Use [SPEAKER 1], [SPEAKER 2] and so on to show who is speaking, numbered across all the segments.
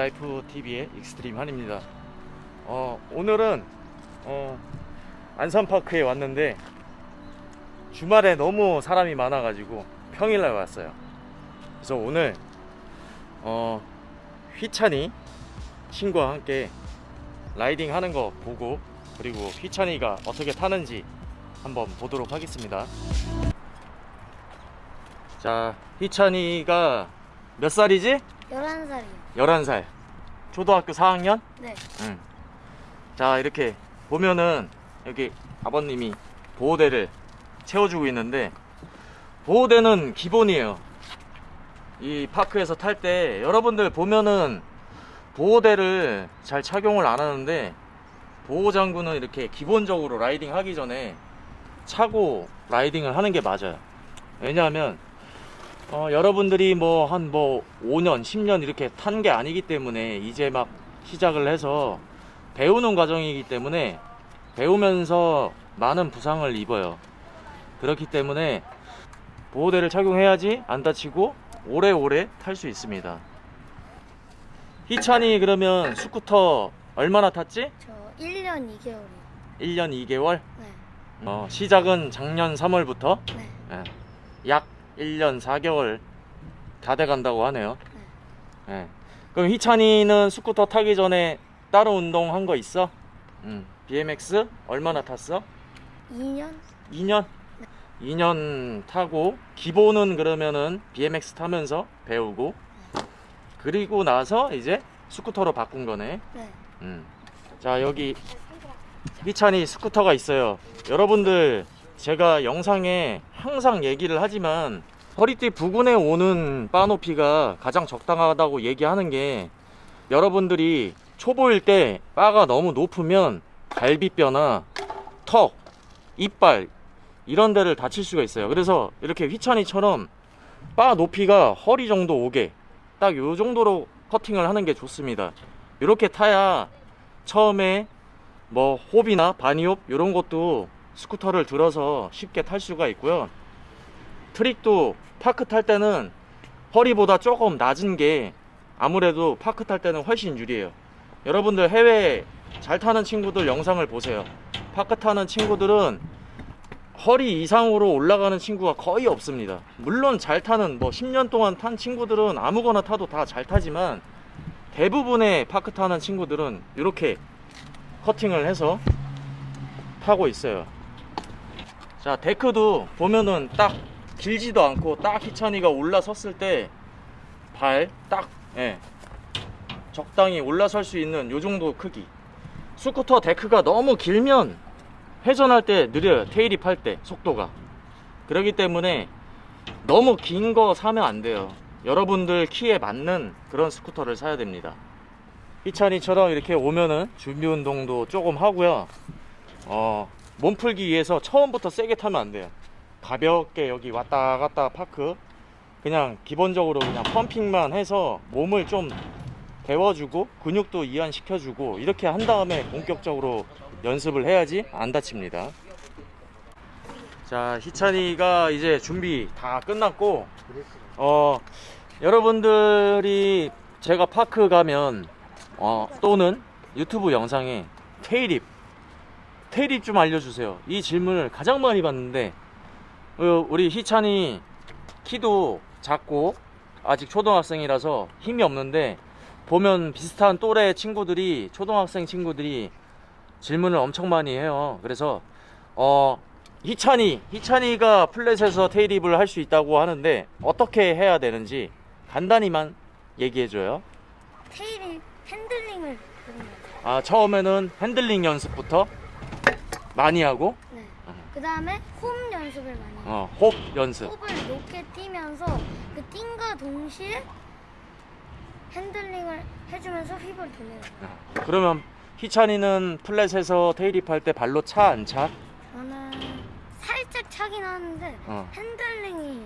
[SPEAKER 1] 라이프 TV의 익스트림 한입니다. 어, 오늘은 어, 안산파크에 왔는데 주말에 너무 사람이 많아가지고 평일날 왔어요. 그래서 오늘 어, 희찬이 친구와 함께 riding 하는 거 보고 그리고 희찬이가 어떻게 타는지 한번 보도록 하겠습니다. 자, 휘찬이가 몇 살이지?
[SPEAKER 2] 11살이요.
[SPEAKER 1] 11살. 초등학교 4학년?
[SPEAKER 2] 네.
[SPEAKER 1] 응. 자, 이렇게 보면은 여기 아버님이 보호대를 채워주고 있는데 보호대는 기본이에요. 이 파크에서 탈 때 여러분들 보면은 보호대를 잘 착용을 안 하는데 보호장구는 이렇게 기본적으로 라이딩 하기 전에 차고 라이딩을 하는 게 맞아요. 왜냐하면 어, 여러분들이 뭐한뭐 5년, 10년 이렇게 탄 게 아니기 때문에 이제 막 시작을 해서 배우는 과정이기 때문에 배우면서 많은 부상을 입어요. 그렇기 때문에 보호대를 착용해야지 안 다치고 오래오래 탈 수 있습니다. 희찬이 그러면 스쿠터 얼마나 탔지?
[SPEAKER 2] 저 1년 2개월이요.
[SPEAKER 1] 1년 2개월?
[SPEAKER 2] 네.
[SPEAKER 1] 어, 시작은 작년 3월부터
[SPEAKER 2] 네.
[SPEAKER 1] 예. 약 1년 4개월 다 돼간다고 하네요. 예. 그럼 희찬이는 스쿠터 타기 전에 따로 운동 한 거 있어? 음. BMX 얼마나 탔어?
[SPEAKER 2] 2년?
[SPEAKER 1] 2년? 2년 타고 기본은 그러면은 BMX 타면서 배우고 그리고 나서 이제 스쿠터로 바꾼 거네.
[SPEAKER 2] 네.
[SPEAKER 1] 음. 자 여기 희찬이 스쿠터가 있어요 여러분들 제가 영상에 항상 얘기를 하지만 허리띠 부근에 오는 바 높이가 가장 적당하다고 얘기하는 게 여러분들이 초보일 때 바가 너무 높으면 갈비뼈나 턱, 이빨 이런 데를 다칠 수가 있어요. 그래서 이렇게 휘찬이처럼 바 높이가 허리 정도 오게 딱 요 정도로 커팅을 하는 게 좋습니다. 이렇게 타야 처음에 뭐 hop이나 bunny hop 이런 것도 스쿠터를 들어서 쉽게 탈 수가 있고요. 트릭도 park 탈 때는 허리보다 조금 낮은 게 아무래도 park 탈 때는 훨씬 유리해요. 여러분들 해외 잘 타는 친구들 영상을 보세요. park 타는 친구들은 허리 이상으로 올라가는 친구가 거의 없습니다. 물론 잘 타는 뭐 10년 동안 탄 친구들은 아무거나 타도 다 잘 타지만 대부분의 파크 타는 친구들은 이렇게 커팅을 해서 타고 있어요. 자, 데크도 보면은 딱 길지도 않고 딱 희찬이가 올라섰을 때 발 딱 예, 적당히 올라설 수 있는 요 정도 크기. 스쿠터 데크가 너무 길면 회전할 때 느려요. tailwhip 할 때 속도가. 그렇기 때문에 너무 긴 거 사면 안 돼요. 여러분들 키에 맞는 그런 스쿠터를 사야 됩니다. 희찬이처럼 이렇게 오면은 준비 운동도 조금 하고요. 어, 몸 풀기 위해서 처음부터 세게 타면 안 돼요. 가볍게 여기 왔다 갔다 park 그냥 기본적으로 그냥 pumping만 해서 몸을 좀 데워주고 근육도 이완시켜주고 이렇게 한 다음에 본격적으로 연습을 해야지 안 다칩니다. 자, 희찬이가 이제 준비 다 끝났고 어, 여러분들이 제가 파크 가면 어, 또는 유튜브 영상에 테일입 테일입 좀 알려주세요. 이 질문을 가장 많이 받는데 어, 우리 희찬이 키도 작고 아직 초등학생이라서 힘이 없는데 보면 비슷한 또래 친구들이 초등학생 친구들이 질문을 엄청 많이 해요. 그래서 어 희찬이 희찬이가 flat에서 tailwhip을 할 수 있다고 하는데 어떻게 해야 되는지 간단히만 얘기해줘요.
[SPEAKER 2] 테일이 핸들링을.
[SPEAKER 1] 아 처음에는 핸들링 연습부터 많이 하고
[SPEAKER 2] 네. 그 다음에 홈 연습을 많이 해요.
[SPEAKER 1] 어, hop 연습
[SPEAKER 2] hop을 높게 뛰면서 그 뜀과 동시에 핸들링을 해주면서 whip을 돌리는 거예요.
[SPEAKER 1] 어, 그러면 희찬이는 flat에서 tailwhip 할때 발로 차 안 차?
[SPEAKER 2] 저는 살짝 차긴 하는데
[SPEAKER 1] 어,
[SPEAKER 2] 핸들링이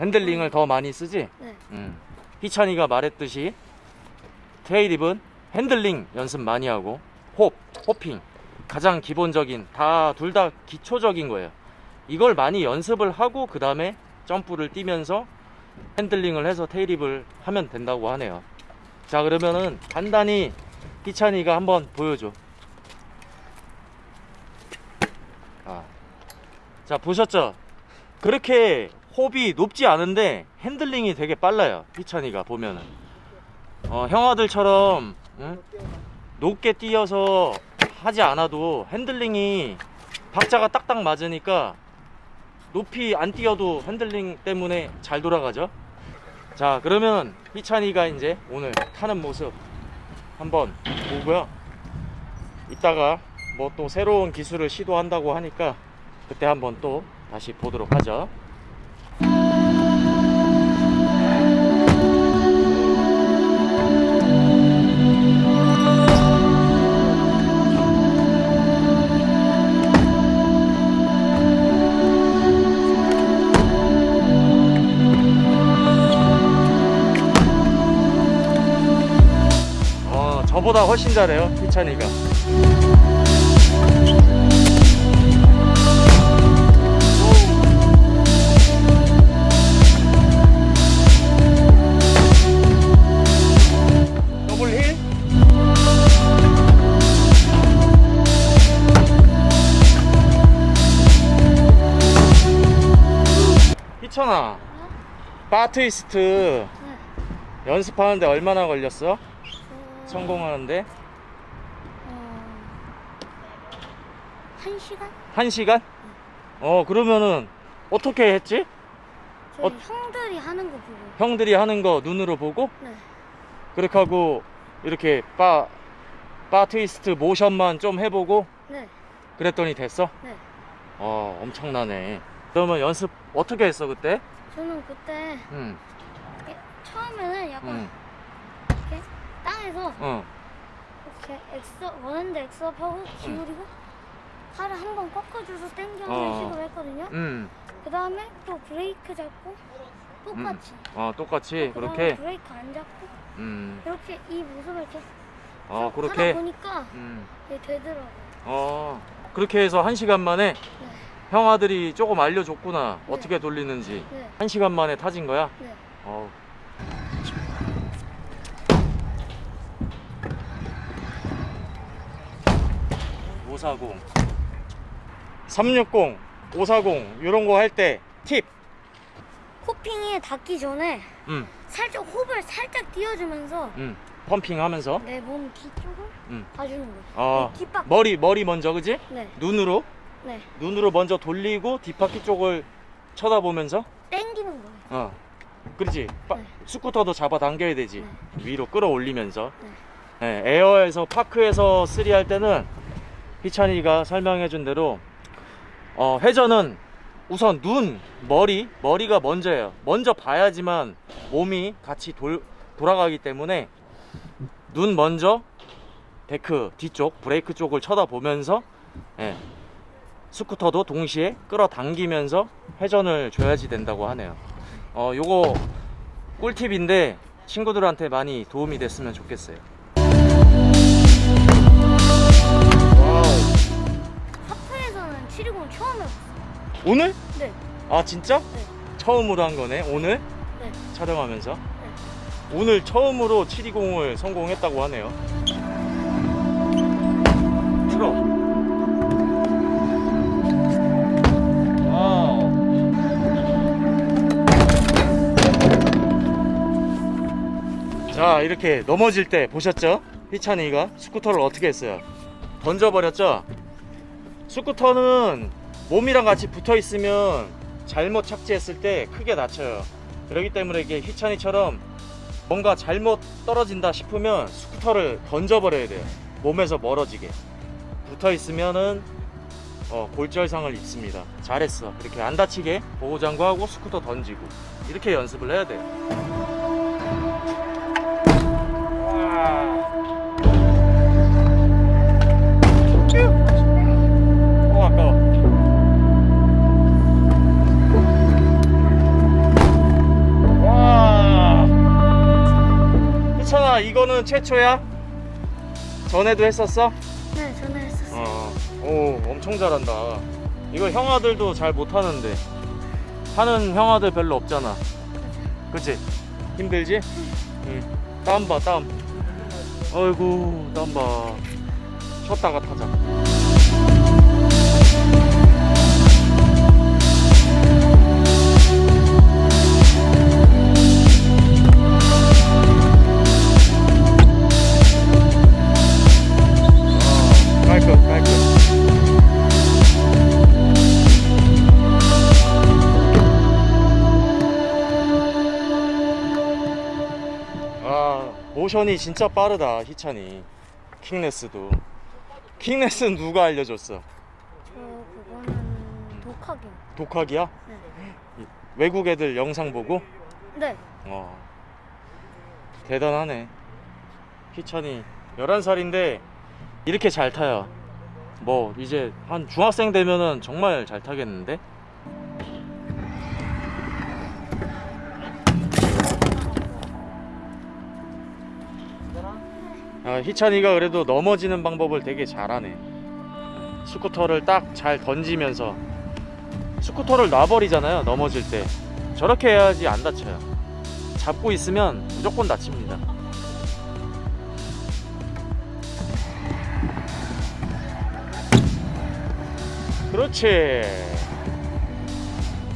[SPEAKER 1] 핸들링을 더 많이 쓰지?
[SPEAKER 2] 네.
[SPEAKER 1] 음. 희찬이가 말했듯이 tailwhip은 핸들링 연습 많이 하고 hop, hopping 가장 기본적인 다 둘 다 기초적인 거예요. 이걸 많이 연습을 하고 그 다음에 점프를 뛰면서 핸들링을 해서 tailwhip을 하면 된다고 하네요. 자 그러면은 간단히 희찬이가 한번 보여줘 아. 자 보셨죠 그렇게 hop이 높지 않은데 핸들링이 되게 빨라요 희찬이가 보면은 어, 형아들처럼 응? 높게 뛰어서 하지 않아도 핸들링이 박자가 딱딱 맞으니까 높이 안 뛰어도 핸들링 때문에 잘 돌아가죠. 자 그러면 희찬이가 이제 오늘 타는 모습 한번 보고요. 이따가 뭐 또 새로운 기술을 시도한다고 하니까 그때 한번 또 다시 보도록 하죠 저보다 훨씬 잘해요 희찬이가 더블 힐 희찬아 바 트위스트
[SPEAKER 2] 네.
[SPEAKER 1] 연습하는데 얼마나 걸렸어?
[SPEAKER 2] 어,
[SPEAKER 1] 성공하는데
[SPEAKER 2] 어, 한 시간?
[SPEAKER 1] 한 시간? 어 그러면은 어떻게 했지? 어.
[SPEAKER 2] 형들이 하는 거 보고.
[SPEAKER 1] 형들이 하는 거 눈으로 보고
[SPEAKER 2] 네.
[SPEAKER 1] 그렇게 하고 이렇게 바, 바 트위스트 모션만 좀 해보고
[SPEAKER 2] 네.
[SPEAKER 1] 그랬더니 됐어?
[SPEAKER 2] 네.
[SPEAKER 1] 어 엄청나네 그러면 연습 어떻게 했어 그때?
[SPEAKER 2] 저는 그때
[SPEAKER 1] 응,
[SPEAKER 2] 이렇게 처음에는 약간
[SPEAKER 1] 응,
[SPEAKER 2] 이렇게 땅에서
[SPEAKER 1] 응,
[SPEAKER 2] 이렇게 엑서 원하는데 엑서하고 기울이고 팔을 한 번 꺾어줘서 당겨오는
[SPEAKER 1] 어.
[SPEAKER 2] 식으로 했거든요.
[SPEAKER 1] 응.
[SPEAKER 2] 그 다음에 또 브레이크 잡고 똑같이.
[SPEAKER 1] 어 똑같이
[SPEAKER 2] 그다음에
[SPEAKER 1] 그렇게
[SPEAKER 2] 브레이크 안 잡고
[SPEAKER 1] 음,
[SPEAKER 2] 이렇게 이 모습을 이렇게
[SPEAKER 1] 어
[SPEAKER 2] 하다
[SPEAKER 1] 그렇게
[SPEAKER 2] 보니까
[SPEAKER 1] 음,
[SPEAKER 2] 이게 되더라고요.
[SPEAKER 1] 어 그렇게 해서 한 시간 만에
[SPEAKER 2] 네.
[SPEAKER 1] 형 아들이 조금 알려줬구나
[SPEAKER 2] 네.
[SPEAKER 1] 어떻게 돌리는지
[SPEAKER 2] 네.
[SPEAKER 1] 한 시간 만에 타진 거야?
[SPEAKER 2] 네.
[SPEAKER 1] 어. (540) 360 540 이런 거 할 때 팁.
[SPEAKER 2] 코핑이 닿기 전에
[SPEAKER 1] 음,
[SPEAKER 2] 살짝 호흡을 살짝 띄워주면서
[SPEAKER 1] 음. 펌핑 하면서.
[SPEAKER 2] 내 몸 뒤쪽을
[SPEAKER 1] 음.
[SPEAKER 2] 봐주는 거예요.
[SPEAKER 1] 어.
[SPEAKER 2] 이 뒷바퀴.
[SPEAKER 1] 머리, 머리 먼저, 그지?
[SPEAKER 2] 네.
[SPEAKER 1] 눈으로.
[SPEAKER 2] 네.
[SPEAKER 1] 눈으로 먼저 돌리고 뒷바퀴 쪽을 쳐다보면서.
[SPEAKER 2] 땡기는 거예요.
[SPEAKER 1] 어. 그렇지. 빠-
[SPEAKER 2] 네.
[SPEAKER 1] 스쿠터도 잡아 당겨야 되지. 위로 끌어올리면서.
[SPEAKER 2] 네.
[SPEAKER 1] 네, 에어에서 park에서 three 할 때는 희찬이가 설명해 준 대로 어, 회전은 우선 눈, 머리, 머리가 먼저예요. 먼저 봐야지만 몸이 같이 돌, 돌아가기 때문에 눈 먼저 데크 뒤쪽, 브레이크 쪽을 쳐다보면서 예, 스쿠터도 동시에 끌어당기면서 회전을 줘야지 된다고 하네요. 어, 요거 꿀팁인데 친구들한테 많이 도움이 됐으면 좋겠어요. wow.
[SPEAKER 2] 하프에서는 720 처음 해봤어요.
[SPEAKER 1] 오늘?
[SPEAKER 2] 네.
[SPEAKER 1] 아 진짜?
[SPEAKER 2] 네.
[SPEAKER 1] 처음으로 한 거네 오늘
[SPEAKER 2] 네.
[SPEAKER 1] 촬영하면서 오늘 처음으로 720을 성공했다고 하네요 틀어 wow 자 이렇게 넘어질 때 보셨죠? 희찬이가 스쿠터를 어떻게 했어요? 던져버렸죠? 스쿠터는 몸이랑 같이 붙어 있으면 잘못 착지했을 때 크게 다쳐요. 그렇기 때문에 이게 희찬이처럼 뭔가 잘못 떨어진다 싶으면 스쿠터를 던져버려야 돼요. 몸에서 멀어지게. 붙어 있으면은 어, 골절상을 입습니다. 잘했어. 이렇게 안 다치게 보호장구하고 스쿠터 던지고 이렇게 연습을 해야 돼요. 아, 이거는 최초야? 전에도 했었어?
[SPEAKER 2] 네, 저는 했었어요.
[SPEAKER 1] 어. 오, 엄청 잘한다. 이거 형아들도 잘 못하는데. 하는 형아들 별로 없잖아. 그치? 힘들지? 응. 땀 봐, 땀. 어이구, 땀 봐. 쉬었다가 타자. 모션이 진짜 빠르다 희찬이 킹레스도 킹레스는 누가 알려줬어
[SPEAKER 2] 저 그거는 독학이요.
[SPEAKER 1] 독학이야?
[SPEAKER 2] 네.
[SPEAKER 1] 외국 애들 영상 보고?
[SPEAKER 2] 네.
[SPEAKER 1] 어 대단하네 희찬이 11살인데 이렇게 잘 타요 뭐 이제 한 중학생 되면은 정말 잘 타겠는데? 아, 희찬이가 그래도 넘어지는 방법을 되게 잘하네. 스쿠터를 딱 잘 던지면서 스쿠터를 놔버리잖아요 넘어질 때. 저렇게 해야지 안 다쳐요. 잡고 있으면 무조건 다칩니다. 그렇지.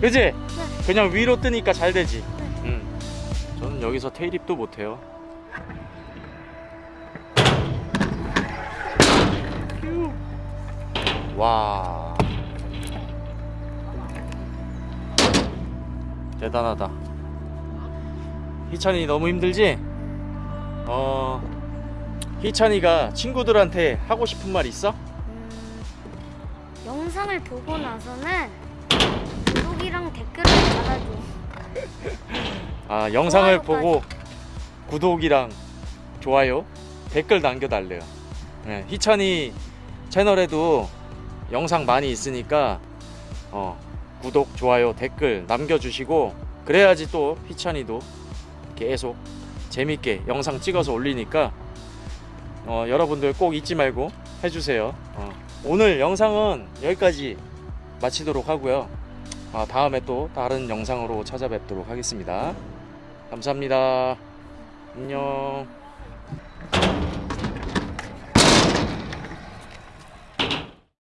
[SPEAKER 1] 그지?
[SPEAKER 2] 네.
[SPEAKER 1] 그냥 위로 뜨니까 잘 되지. 응. 저는 여기서 테일입도 못해요 와 대단하다 희찬이 너무 힘들지? 어 희찬이가 친구들한테 하고 싶은 말 있어?
[SPEAKER 2] 음, 영상을 보고 나서는 구독이랑 댓글을 달아줘.
[SPEAKER 1] 아 영상을. 보고 구독이랑 좋아요 댓글 남겨달래요 네, 희찬이 채널에도 영상 많이 있으니까 어, 구독 좋아요 댓글 남겨주시고 그래야지 또 희찬이도 계속 재밌게 영상 찍어서 올리니까 어, 여러분들 꼭 잊지 말고 해주세요 어, 오늘 영상은 여기까지 마치도록 하고요 아, 다음에 또 다른 영상으로 찾아뵙도록 하겠습니다 감사합니다. 안녕.